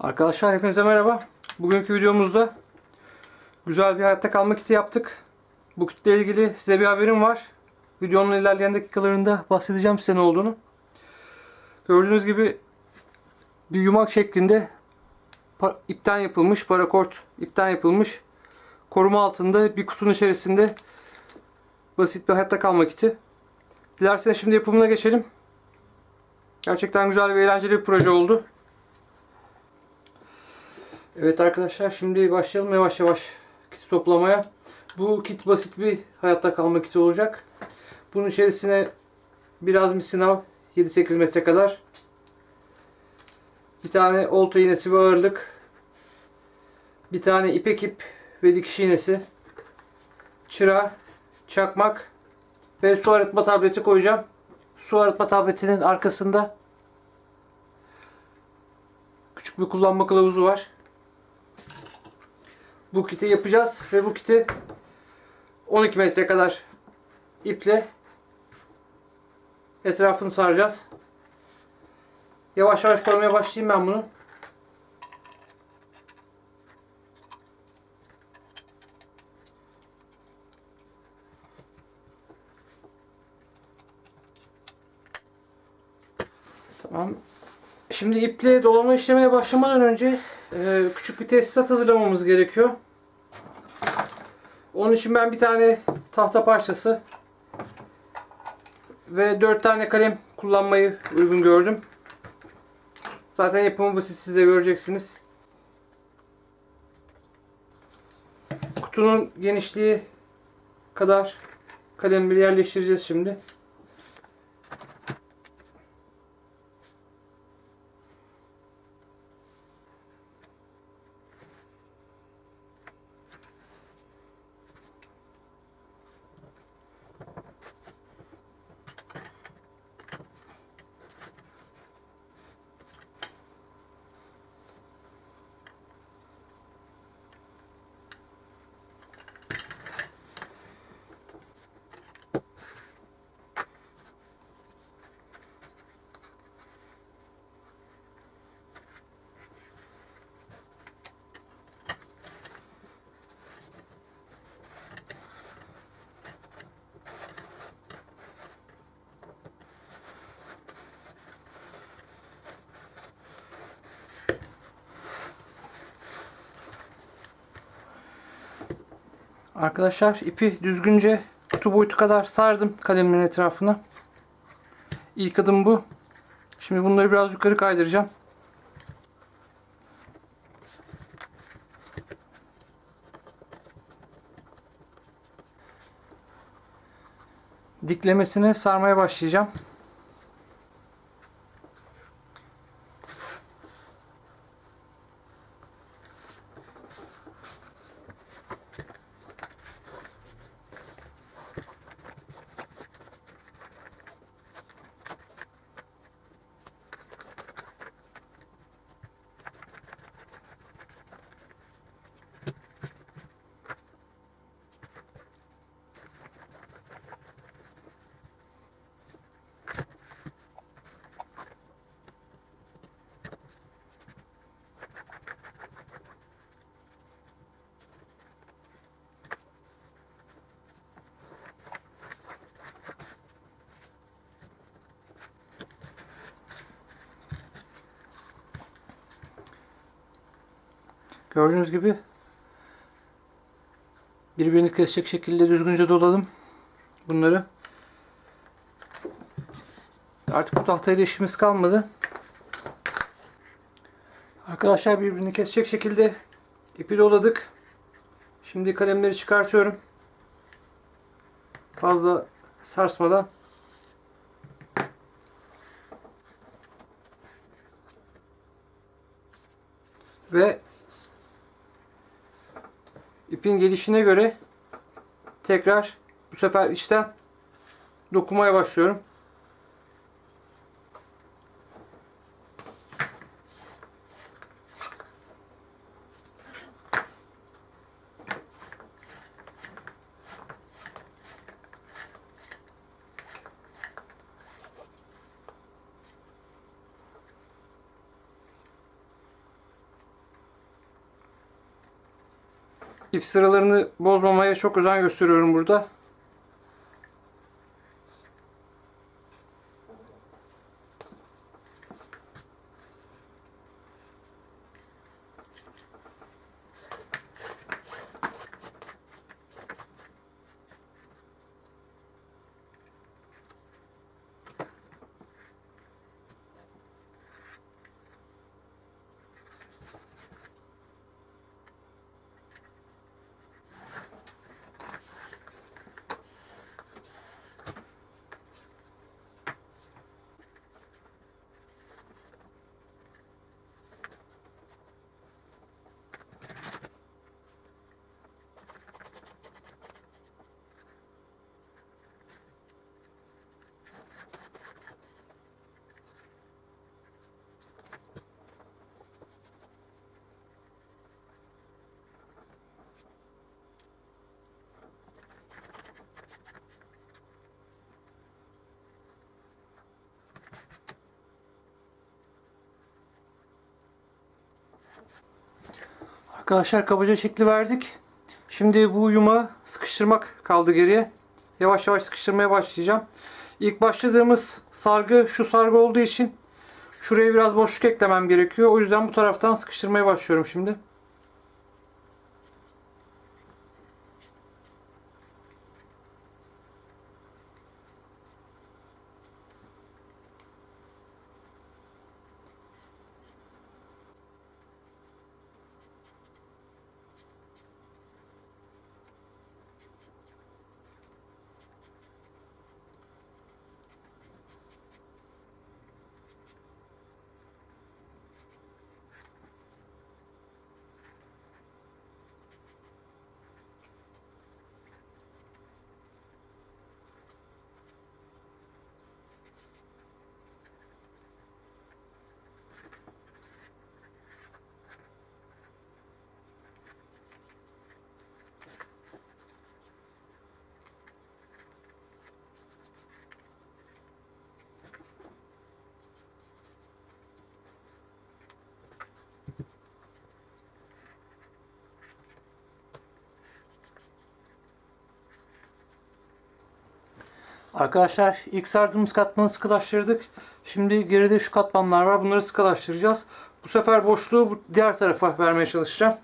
Arkadaşlar hepinize merhaba. Bugünkü videomuzda güzel bir hayatta kalma kiti yaptık. Bu kitle ilgili size bir haberim var. Videonun ilerleyen dakikalarında bahsedeceğim size ne olduğunu. Gördüğünüz gibi bir yumak şeklinde ipten yapılmış, parakort ipten yapılmış koruma altında bir kutunun içerisinde basit bir hayatta kalma kiti. Dilerseniz şimdi yapımına geçelim. Gerçekten güzel ve eğlenceli bir proje oldu. Evet arkadaşlar şimdi başlayalım yavaş yavaş kiti toplamaya. Bu kit basit bir hayatta kalma kiti olacak. Bunun içerisine biraz misinav 7-8 metre kadar. Bir tane olta iğnesi ve ağırlık. Bir tane ipek ip ve dikiş iğnesi. Çıra, çakmak ve su arıtma tableti koyacağım. Su arıtma tabletinin arkasında küçük bir kullanma kılavuzu var. Bu kiti yapacağız ve bu kiti 12 metre kadar iple etrafını saracağız. Yavaş yavaş koymaya başlayayım ben bunu. Tamam. Şimdi iple dolama işlemine başlamadan önce e, küçük bir tesisat hazırlamamız gerekiyor. Onun için ben bir tane tahta parçası ve 4 tane kalem kullanmayı uygun gördüm. Zaten yapımı basit siz de göreceksiniz. Kutunun genişliği kadar kalemleri yerleştireceğiz şimdi. Arkadaşlar ipi düzgünce kutu boyutu kadar sardım kalemlerin etrafına. İlk adım bu. Şimdi bunları biraz yukarı kaydıracağım. Diklemesini sarmaya başlayacağım. Gördüğünüz gibi birbirini kesecek şekilde düzgünce doladım bunları. Artık bu tahtayla işimiz kalmadı. Arkadaşlar birbirini kesecek şekilde ipi doladık. Şimdi kalemleri çıkartıyorum. Fazla sarsmadan. Ve ipin gelişine göre tekrar bu sefer içten dokumaya başlıyorum. İp sıralarını bozmamaya çok özen gösteriyorum burada. Arkadaşlar kabaca şekli verdik. Şimdi bu yumağı sıkıştırmak kaldı geriye. Yavaş yavaş sıkıştırmaya başlayacağım. İlk başladığımız sargı şu sargı olduğu için şuraya biraz boşluk eklemem gerekiyor. O yüzden bu taraftan sıkıştırmaya başlıyorum şimdi. Arkadaşlar ilk sardığımız katmanı sıkılaştırdık. Şimdi geride şu katmanlar var. Bunları sıkılaştıracağız. Bu sefer boşluğu diğer tarafa vermeye çalışacağım.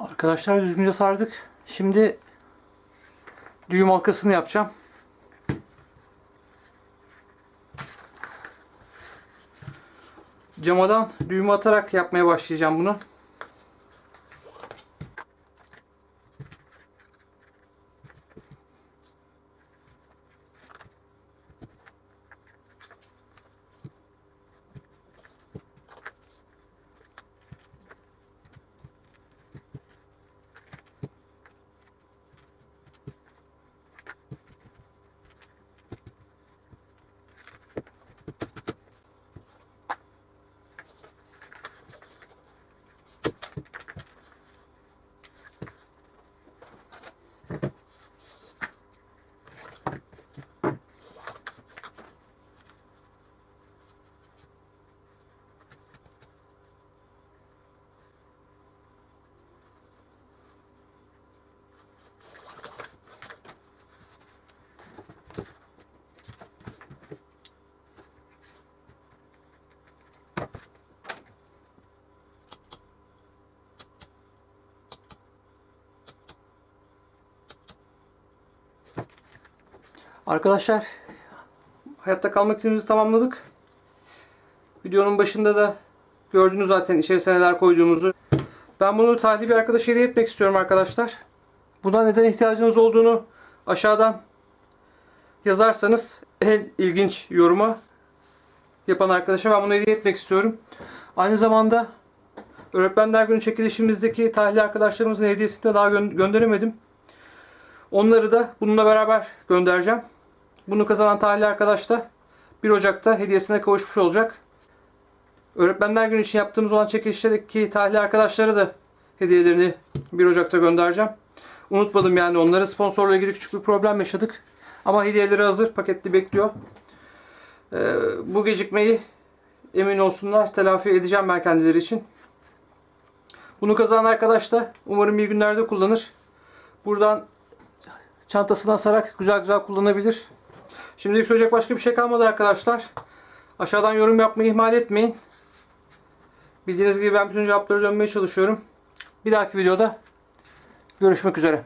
Arkadaşlar düzgünce sardık. Şimdi düğüm halkasını yapacağım. Camadan düğüm atarak yapmaya başlayacağım bunu. Arkadaşlar hayatta kalmak istediğimizi tamamladık. Videonun başında da gördünüz zaten içerisine neler koyduğumuzu. Ben bunu talih bir arkadaşa hediye etmek istiyorum arkadaşlar. Buna neden ihtiyacınız olduğunu aşağıdan yazarsanız en ilginç yoruma yapan arkadaşa ben bunu hediye etmek istiyorum. Aynı zamanda Öğretmenler Günü çekilişimizdeki talihli arkadaşlarımızın hediyesini de daha gö- gönderemedim. Onları da bununla beraber göndereceğim. Bunu kazanan talihli arkadaş da 1 Ocak'ta hediyesine kavuşmuş olacak. Öğretmenler Günü için yaptığımız olan çekilişteki talihli arkadaşlara da hediyelerini 1 Ocak'ta göndereceğim. Unutmadım yani onları. Sponsorla ilgili küçük bir problem yaşadık. Ama hediyeleri hazır. Paketli bekliyor. Ee, bu gecikmeyi emin olsunlar telafi edeceğim ben kendileri için. Bunu kazanan arkadaş da umarım iyi günlerde kullanır. Buradan çantasına asarak güzel güzel kullanabilir. Şimdilik söyleyecek başka bir şey kalmadı arkadaşlar. Aşağıdan yorum yapmayı ihmal etmeyin. Bildiğiniz gibi ben bütün cevapları dönmeye çalışıyorum. Bir dahaki videoda görüşmek üzere.